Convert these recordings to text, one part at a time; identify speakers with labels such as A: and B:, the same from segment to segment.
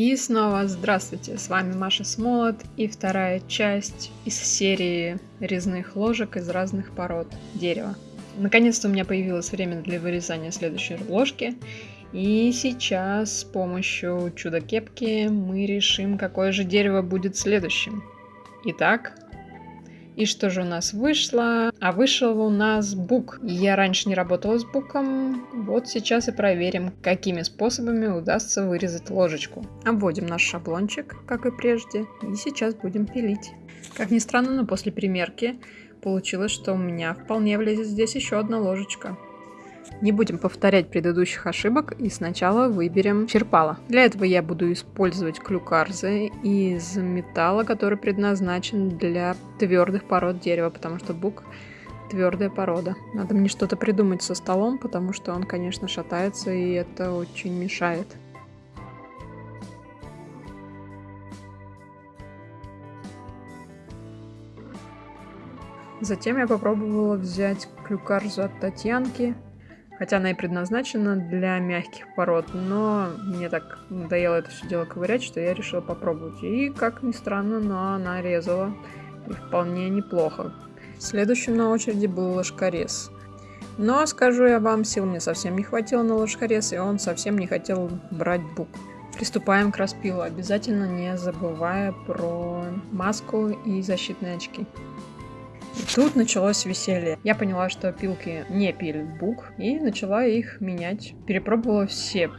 A: И снова здравствуйте, с вами Маша Смолот и вторая часть из серии резных ложек из разных пород дерева. Наконец-то у меня появилось время для вырезания следующей ложки, и сейчас с помощью чудо-кепки мы решим, какое же дерево будет следующим. Итак, и что же у нас вышло? А вышел у нас бук. Я раньше не работала с буком. Вот сейчас и проверим, какими способами удастся вырезать ложечку. Обводим наш шаблончик, как и прежде. И сейчас будем пилить. Как ни странно, но после примерки получилось, что у меня вполне влезет здесь еще одна ложечка. Не будем повторять предыдущих ошибок и сначала выберем черпало. Для этого я буду использовать клюкарзы из металла, который предназначен для твердых пород дерева, потому что бук твердая порода. Надо мне что-то придумать со столом, потому что он, конечно, шатается, и это очень мешает. Затем я попробовала взять клюкарзу от Татьянки Хотя она и предназначена для мягких пород, но мне так надоело это все дело ковырять, что я решила попробовать. И, как ни странно, но она резала и вполне неплохо. Следующим на очереди был ложкорез. Но, скажу я вам, сил мне совсем не хватило на ложкорез, и он совсем не хотел брать бук. Приступаем к распилу, обязательно не забывая про маску и защитные очки. Тут началось веселье. Я поняла, что пилки не пилят бук, и начала их менять. Перепробовала все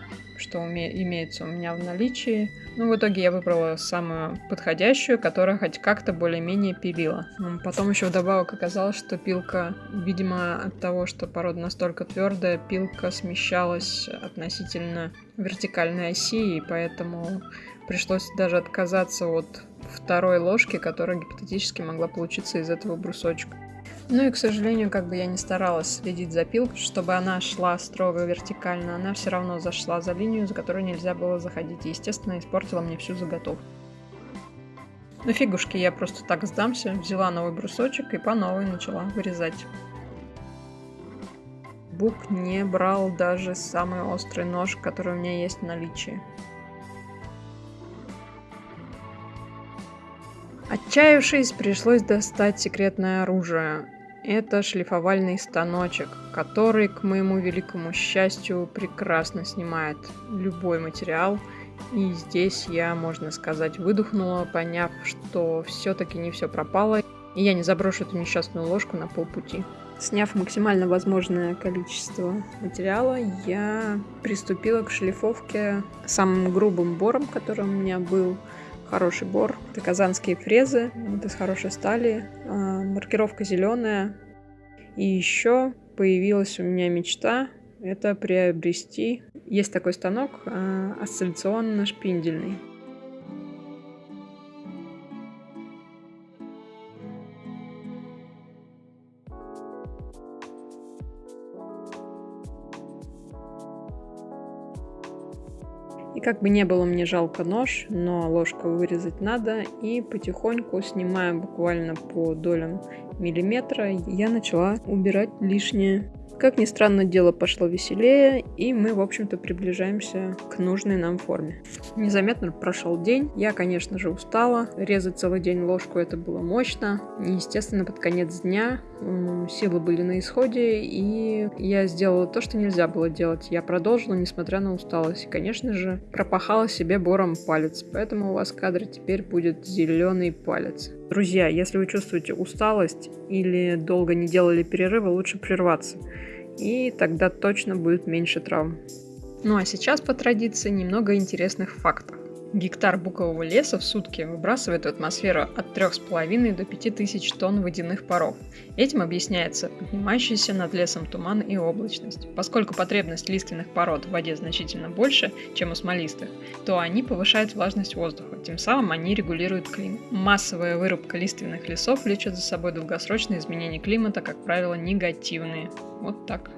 A: что уме- имеется у меня в наличии. Ну, в итоге я выбрала самую подходящую, которая хоть как-то более-менее пилила. Потом еще вдобавок оказалось, что пилка, видимо, от того, что порода настолько твердая, пилка смещалась относительно вертикальной оси, и поэтому пришлось даже отказаться от второй ложки, которая гипотетически могла получиться из этого брусочка. Ну и, к сожалению, как бы я не старалась следить за пилкой, чтобы она шла строго вертикально, она все равно зашла за линию, за которую нельзя было заходить, и, естественно, испортила мне всю заготовку. На фигушки я просто так сдамся, взяла новый брусочек и по новой начала вырезать. Бук не брал даже самый острый нож, который у меня есть в наличии. Отчаявшись, пришлось достать секретное оружие. Это шлифовальный станочек, который, к моему великому счастью, прекрасно снимает любой материал. И здесь я, можно сказать, выдохнула, поняв, что все-таки не все пропало, и я не заброшу эту несчастную ложку на полпути. Сняв максимально возможное количество материала, я приступила к шлифовке самым грубым бором, который у меня был – хороший бор. Это казанские фрезы, это из хорошей стали. А, маркировка зеленая. И еще появилась у меня мечта это приобрести. Есть такой станок а, осцилляционно-шпиндельный. И как бы не было мне жалко нож, но ложку вырезать надо. И потихоньку, снимая буквально по долям миллиметра, я начала убирать лишнее. Как ни странно, дело пошло веселее, и мы, в общем-то, приближаемся к нужной нам форме. Незаметно прошел день. Я, конечно же, устала. Резать целый день ложку это было мощно. Естественно, под конец дня силы были на исходе, и я сделала то, что нельзя было делать. Я продолжила, несмотря на усталость. И, конечно же, пропахала себе бором палец. Поэтому у вас в кадре теперь будет зеленый палец. Друзья, если вы чувствуете усталость или долго не делали перерыва, лучше прерваться и тогда точно будет меньше травм. Ну а сейчас по традиции немного интересных фактов. Гектар букового леса в сутки выбрасывает в атмосферу от 3,5 до 5 тысяч тонн водяных паров. Этим объясняется поднимающийся над лесом туман и облачность. Поскольку потребность лиственных пород в воде значительно больше, чем у смолистых, то они повышают влажность воздуха, тем самым они регулируют климат. Массовая вырубка лиственных лесов влечет за собой долгосрочные изменения климата, как правило, негативные. Вот так.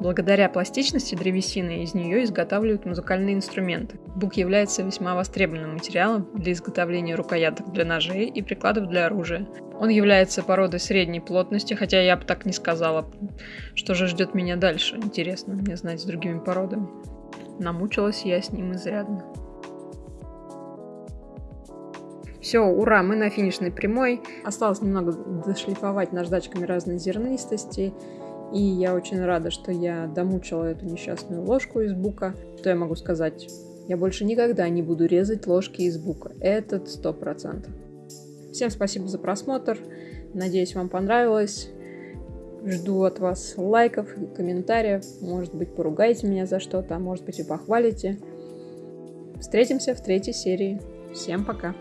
A: Благодаря пластичности древесины из нее изготавливают музыкальные инструменты. Бук является весьма востребованным материалом для изготовления рукояток для ножей и прикладов для оружия. Он является породой средней плотности, хотя я бы так не сказала. Что же ждет меня дальше? Интересно мне знать с другими породами. Намучилась я с ним изрядно. Все, ура, мы на финишной прямой. Осталось немного дошлифовать наждачками разной зернистости. И я очень рада, что я домучила эту несчастную ложку из бука. Что я могу сказать? Я больше никогда не буду резать ложки из бука. Это сто процентов. Всем спасибо за просмотр. Надеюсь, вам понравилось. Жду от вас лайков, комментариев. Может быть, поругаете меня за что-то, а может быть и похвалите. Встретимся в третьей серии. Всем пока!